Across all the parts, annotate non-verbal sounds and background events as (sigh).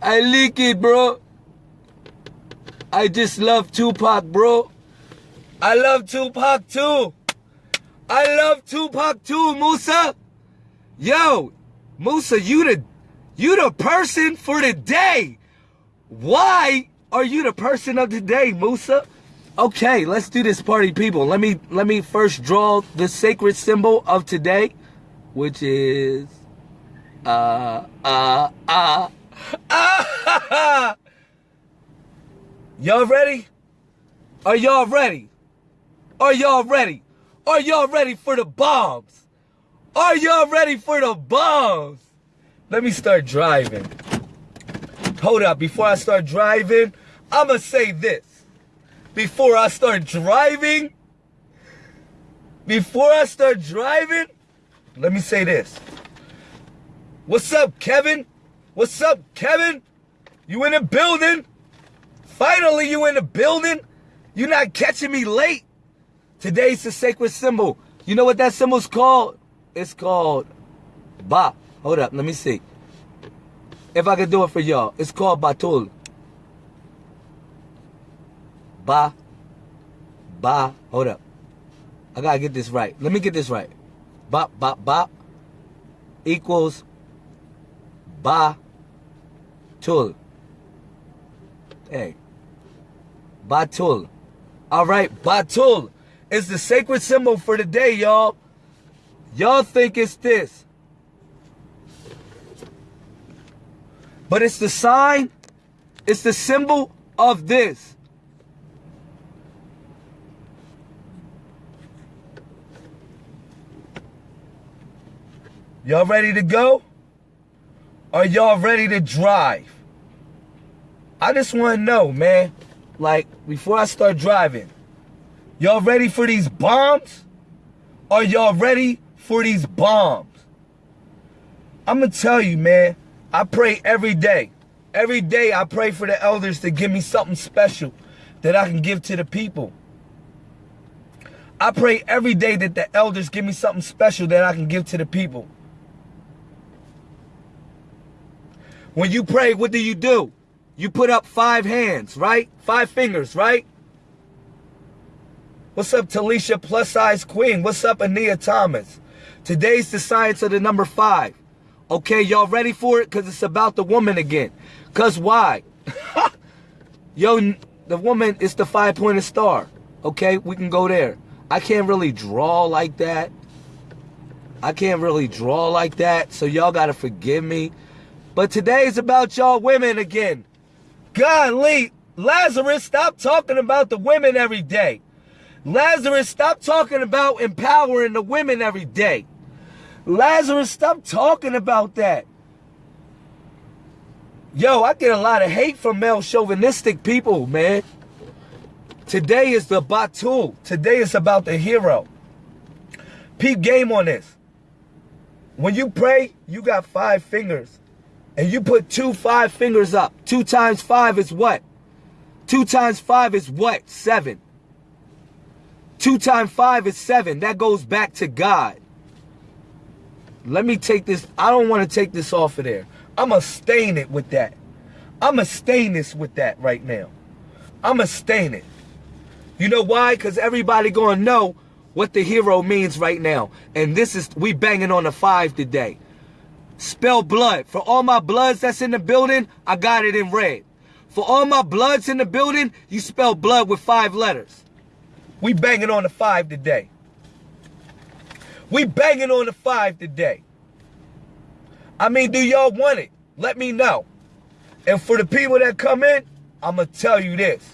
I leak it, bro. I just love Tupac, bro. I love Tupac too. I love Tupac too, Musa. Yo, Musa, you the you the person for the day. Why are you the person of the day, Musa? Okay, let's do this party people. Let me let me first draw the sacred symbol of today, which is uh uh uh (laughs) Y'all ready? Are y'all ready? Are y'all ready? Are y'all ready for the bombs? Are y'all ready for the bombs? Let me start driving. Hold up, before I start driving, I'ma say this. Before I start driving, before I start driving, let me say this. What's up, Kevin? What's up, Kevin? You in the building? Finally, you in the building? You not catching me late? Today's the sacred symbol. You know what that symbol's called? It's called Ba. Hold up, let me see. If I can do it for y'all, it's called Batul. Ba. Ba. Hold up. I gotta get this right. Let me get this right. Ba, ba, ba equals Ba. Tul. Hey. Batul. All right, Batul is the sacred symbol for the day, y'all. Y'all think it's this. But it's the sign, it's the symbol of this. Y'all ready to go? Are y'all ready to drive? I just want to know, man. Like, before I start driving, y'all ready for these bombs? Are y'all ready for these bombs? I'm going to tell you, man. I pray every day. Every day I pray for the elders to give me something special that I can give to the people. I pray every day that the elders give me something special that I can give to the people. When you pray, what do you do? You put up five hands, right? Five fingers, right? What's up, Talisha Plus Size Queen? What's up, Ania Thomas? Today's the science of the number five. Okay, y'all ready for it? Because it's about the woman again. Because why? (laughs) Yo, the woman is the five-pointed star. Okay, we can go there. I can't really draw like that. I can't really draw like that, so y'all got to forgive me. But today is about y'all women again. Golly, Lazarus, stop talking about the women every day. Lazarus, stop talking about empowering the women every day. Lazarus, stop talking about that. Yo, I get a lot of hate from male chauvinistic people, man. Today is the Batul. Today is about the hero. Peep game on this. When you pray, you got five fingers and you put two five fingers up. Two times five is what? Two times five is what? Seven. Two times five is seven. That goes back to God. Let me take this. I don't want to take this off of there. I'm going to stain it with that. I'm going to stain this with that right now. I'm going to stain it. You know why? Because everybody going to know what the hero means right now. And this is, we banging on the five today. Spell blood. For all my bloods that's in the building, I got it in red. For all my bloods in the building, you spell blood with five letters. We banging on the five today. We banging on the five today. I mean, do y'all want it? Let me know. And for the people that come in, I'm going to tell you this.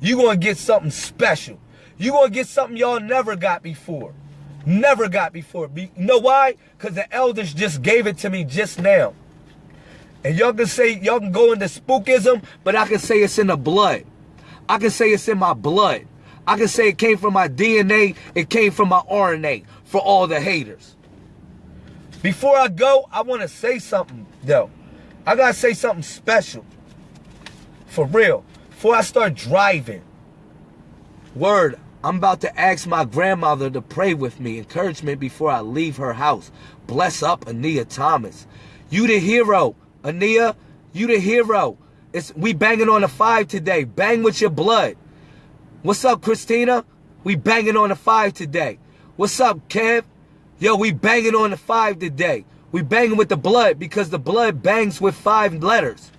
You're going to get something special. You're going to get something y'all never got before. Never got before. You know why? Because the elders just gave it to me just now. And y'all can say, y'all can go into spookism, but I can say it's in the blood. I can say it's in my blood. I can say it came from my DNA, it came from my RNA for all the haters. Before I go, I want to say something, though. I got to say something special. For real. Before I start driving. Word, I'm about to ask my grandmother to pray with me, encouragement before I leave her house. Bless up Ania Thomas. You the hero. Ania, You the hero. It's we banging on the five today. Bang with your blood. What's up, Christina? We banging on the five today. What's up, Kev? Yo, we banging on the five today. We banging with the blood because the blood bangs with five letters.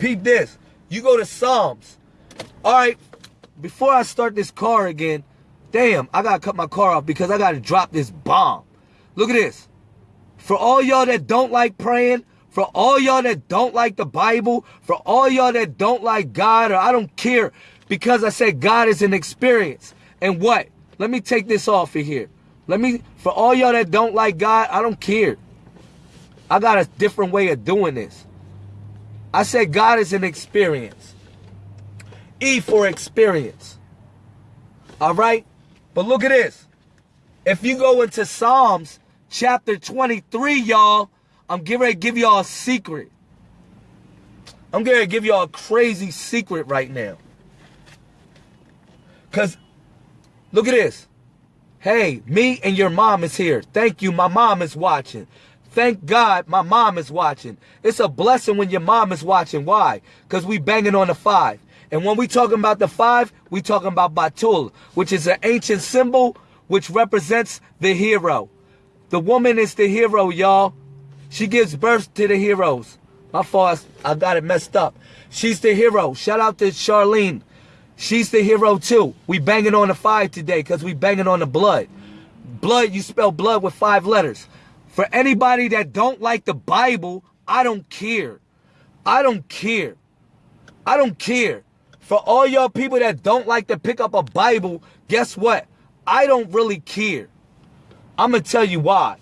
Peep this. You go to Psalms. All right. Before I start this car again, damn, I gotta cut my car off because I gotta drop this bomb. Look at this. For all y'all that don't like praying, for all y'all that don't like the Bible, for all y'all that don't like God, or I don't care because I said God is an experience. And what? Let me take this off of here. Let me, for all y'all that don't like God, I don't care. I got a different way of doing this. I said God is an experience. E for experience. All right? But look at this. If you go into Psalms chapter 23, y'all, I'm getting ready to give y'all a secret. I'm going to give y'all a crazy secret right now. Because, look at this. Hey, me and your mom is here. Thank you. My mom is watching. Thank God my mom is watching. It's a blessing when your mom is watching. Why? Because we banging on the five. And when we talking about the five, we talking about Batul, which is an ancient symbol which represents the hero. The woman is the hero, y'all. She gives birth to the heroes. My fault, I got it messed up. She's the hero. Shout out to Charlene. She's the hero too. We banging on the five today because we banging on the blood. Blood, you spell blood with five letters. For anybody that don't like the Bible, I don't care. I don't care. I don't care. For all y'all people that don't like to pick up a Bible, guess what? I don't really care. I'm going to tell you why.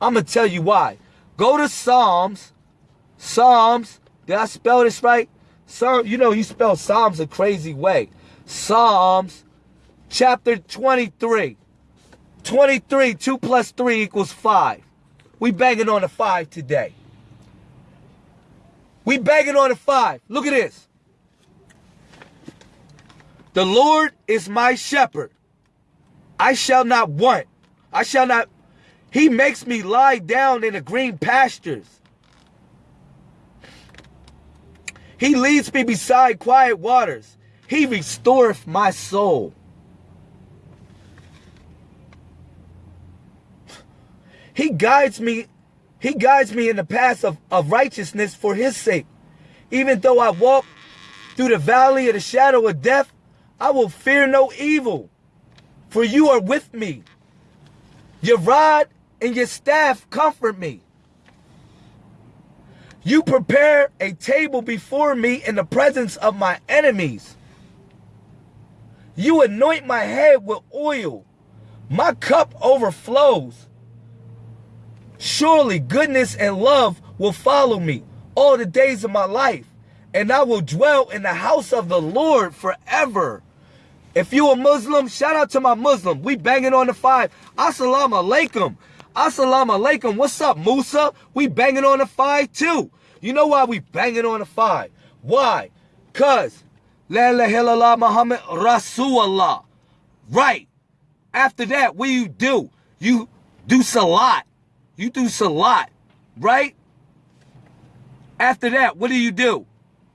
I'm going to tell you why. Go to Psalms. Psalms. Did I spell this right? Sir, you know you spell Psalms a crazy way. Psalms chapter 23. 23, 2 plus 3 equals 5. We banging on a five today. We banging on a five. Look at this. The Lord is my shepherd. I shall not want. I shall not. He makes me lie down in the green pastures. He leads me beside quiet waters. He restoreth my soul. He guides me, he guides me in the path of, of righteousness for his sake. Even though I walk through the valley of the shadow of death, I will fear no evil, for you are with me. Your rod and your staff comfort me. You prepare a table before me in the presence of my enemies. You anoint my head with oil. My cup overflows. Surely goodness and love will follow me all the days of my life, and I will dwell in the house of the Lord forever. If you a Muslim, shout out to my Muslim. We banging on the five. Assalamu alaikum. Assalamu alaikum. What's up, Musa? We banging on the five too. You know why we banging on the five? Why? Cause La ilaha illallah Muhammad Rasulullah. Right. After that, what do you do? You do salat. You do salat, right? After that, what do you do?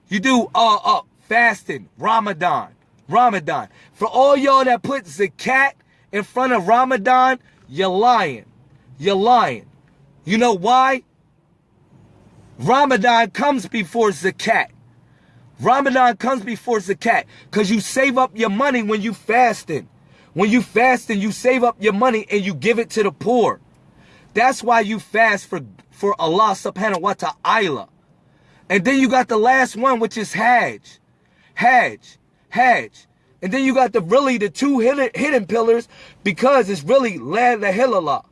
You do uh uh fasting, Ramadan, Ramadan. For all y'all that put zakat in front of Ramadan, you're lying. You're lying. You know why? Ramadan comes before zakat. Ramadan comes before zakat because you save up your money when you fasting. When you fasting, you save up your money and you give it to the poor. That's why you fast for, for Allah subhanahu wa ta'ala. And then you got the last one, which is Hajj. Hajj. Hajj. And then you got the really the two hidden, hidden pillars because it's really La ilaha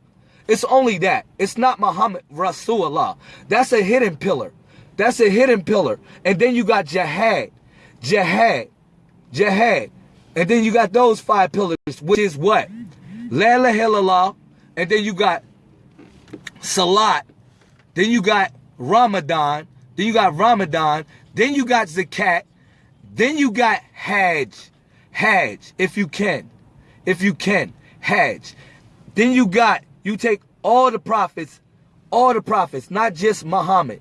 It's only that. It's not Muhammad Rasulullah. That's a hidden pillar. That's a hidden pillar. And then you got jihad. Jihad. Jihad. And then you got those five pillars, which is what? La ilaha And then you got Salat. Then you got Ramadan. Then you got Ramadan. Then you got Zakat. Then you got Hajj. Hajj, if you can. If you can. Hajj. Then you got, you take all the prophets, all the prophets, not just Muhammad.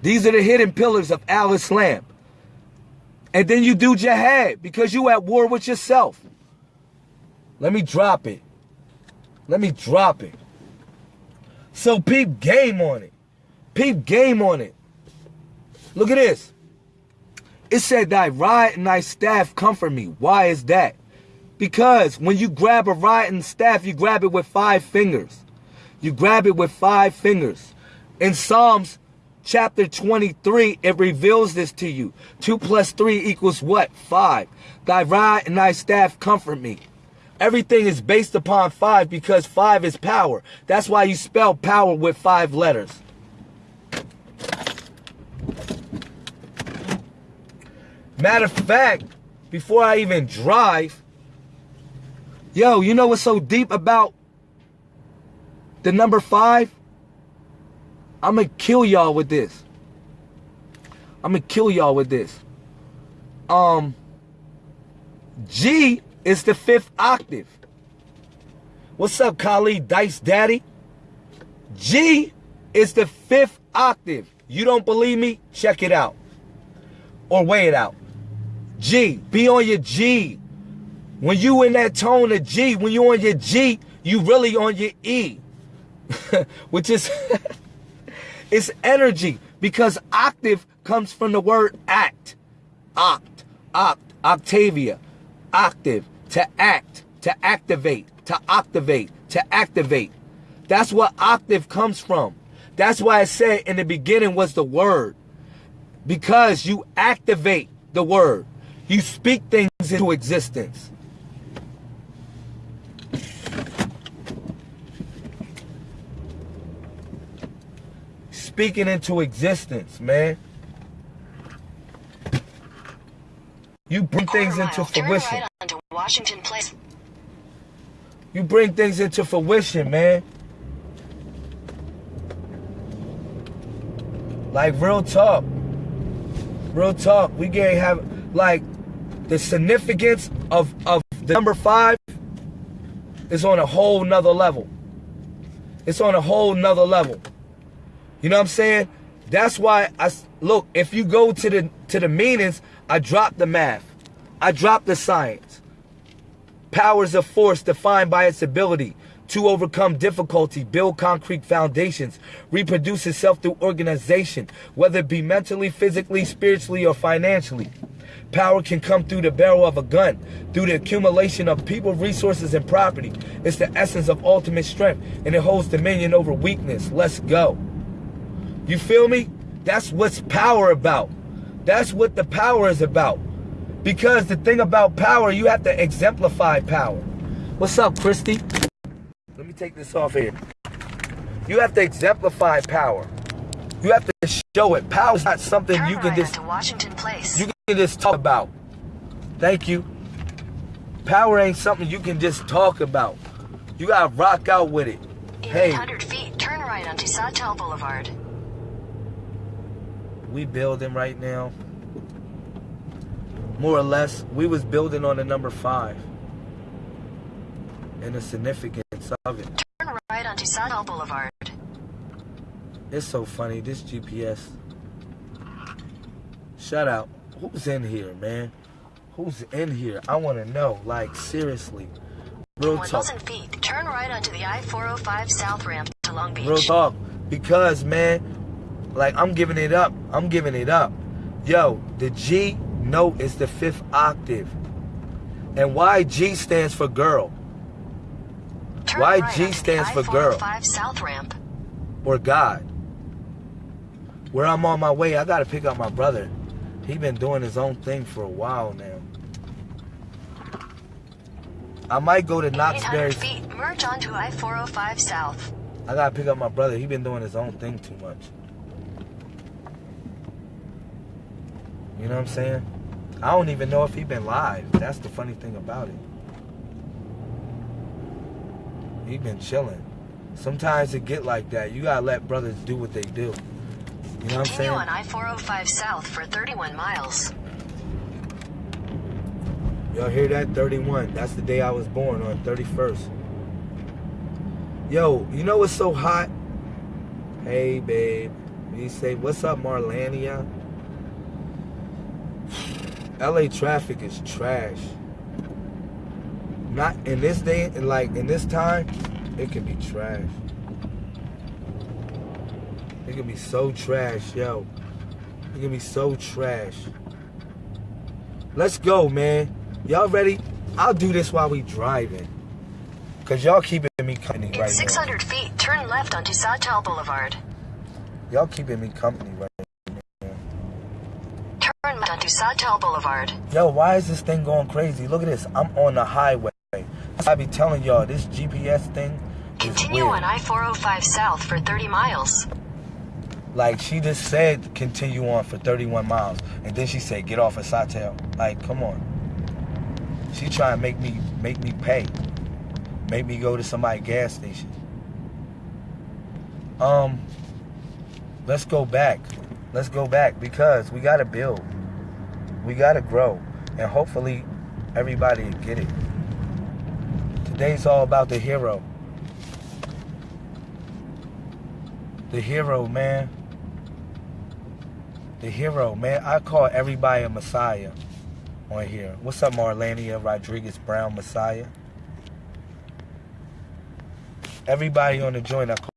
These are the hidden pillars of Al Islam. And then you do jihad because you at war with yourself. Let me drop it. Let me drop it. So peep game on it. Peep game on it. Look at this. It said thy rod and thy staff comfort me. Why is that? Because when you grab a rod and staff, you grab it with five fingers. You grab it with five fingers. In Psalms chapter 23, it reveals this to you. Two plus three equals what? Five. Thy rod and thy staff comfort me. Everything is based upon five because five is power. That's why you spell power with five letters. Matter of fact, before I even drive, yo, you know what's so deep about the number five? I'm gonna kill y'all with this. I'm gonna kill y'all with this. Um, G is the fifth octave. What's up, Khalid Dice Daddy? G is the fifth octave. You don't believe me? Check it out. Or weigh it out. G. Be on your G. When you in that tone of G, when you on your G, you really on your E. (laughs) Which is (laughs) it's energy. Because octave comes from the word act. Oct. Oct. Octavia. Octave to act, to activate, to activate, to activate. That's what octave comes from. That's why I said in the beginning was the word. Because you activate the word. You speak things into existence. Speaking into existence, man. You bring things into fruition. Washington Place. You bring things into fruition, man. Like real talk. Real talk. We can't have like the significance of of the number five is on a whole nother level. It's on a whole nother level. You know what I'm saying? That's why I look. If you go to the to the meanings, I drop the math. I drop the science. Powers of force defined by its ability to overcome difficulty, build concrete foundations, reproduce itself through organization, whether it be mentally, physically, spiritually, or financially. Power can come through the barrel of a gun, through the accumulation of people, resources, and property. It's the essence of ultimate strength, and it holds dominion over weakness. Let's go. You feel me? That's what's power about. That's what the power is about. Because the thing about power, you have to exemplify power. What's up, Christy? Let me take this off here. You have to exemplify power. You have to show it. Power is not something Turn you can right just Washington Place. You just talk about. Thank you. Power ain't something you can just talk about. You gotta rock out with it. In hey. 800 feet, turn right onto Sawtell Boulevard. We building right now more or less, we was building on the number five and the significance of it. Turn right onto Sawtell Boulevard. It's so funny, this GPS. Shut out. Who's in here, man? Who's in here? I want to know, like, seriously. Real talk. feet, turn right onto the I-405 South Ramp to Long Beach. Real talk. Because, man, like, I'm giving it up. I'm giving it up. Yo, the G note is the fifth octave. And why G stands for girl? Turn why right G stands for girl? Oh South ramp. Or God. Where I'm on my way, I gotta pick up my brother. He been doing his own thing for a while now. I might go to Knott's Berry. feet, merge onto I-405 South. I gotta pick up my brother. He been doing his own thing too much. You know what I'm saying? I don't even know if he been live. That's the funny thing about it. He been chilling. Sometimes it get like that. You gotta let brothers do what they do. You know what I'm saying? on I-405 South for 31 miles. Y'all hear that? 31. That's the day I was born on 31st. Yo, you know what's so hot? Hey, babe. He say, "What's up, Marlania?" LA traffic is trash. Not in this day, like in this time, it can be trash. It can be so trash, yo. It can be so trash. Let's go, man. Y'all ready? I'll do this while we driving. Cause y'all keeping me company right 600 feet, turn left onto Sawtell Boulevard. Y'all keeping me company right Turn left onto Sawtell Boulevard. Yo, why is this thing going crazy? Look at this. I'm on the highway. I be telling y'all, this GPS thing is Continue on I-405 south for 30 miles. Like she just said, continue on for 31 miles, and then she said, get off at Sawtell. Like, come on. She trying to make me make me pay, make me go to somebody's gas station. Um, let's go back. Let's go back because we gotta build. We gotta grow, and hopefully, everybody get it. Today's all about the hero. The hero, man. The hero, man. I call everybody a messiah on here. What's up, Marlania Rodriguez Brown Messiah? Everybody on the joint, I call